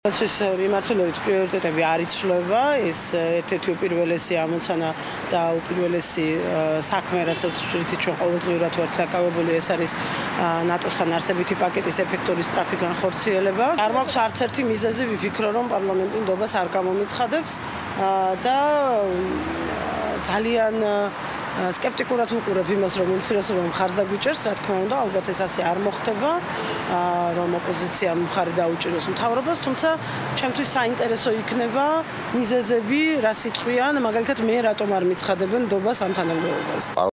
პროცესის მიმართულებით პრიორიტეტები არ იცვლება, ეს ერთ-ერთი უპირველესი ამოცანა და უპირველესი საქმე, რასაც ჯვრითი ჩვენ ყოველდღიურად ვართ დაკავებული, ეს არის ნატოსთან არსებითი პაკეტის ეფექტური სწრაფი განხორციელება. არ მაქვს არც ერთი მიზეზი ვიფიქრო, რომ პარლამენტი ნდობას არ გამომიცხადებს და ძალიან სკეპტიკურად უყურებ იმას, რომ უმცირესობა მხარს დაგვიჭერს, რა თქმა უნდა, ალბათ ეს ასე არ მოხდება. რომ ოპოზიცია მხარი დაუჭიროს მთავრობას, თუმცა ჩემთვის საინტერესო იქნება მიზეზები, რა სიტყვიან, მაგალითად მე რატომ არ მიცხადებენ ნდობას ამ თანამდებობას.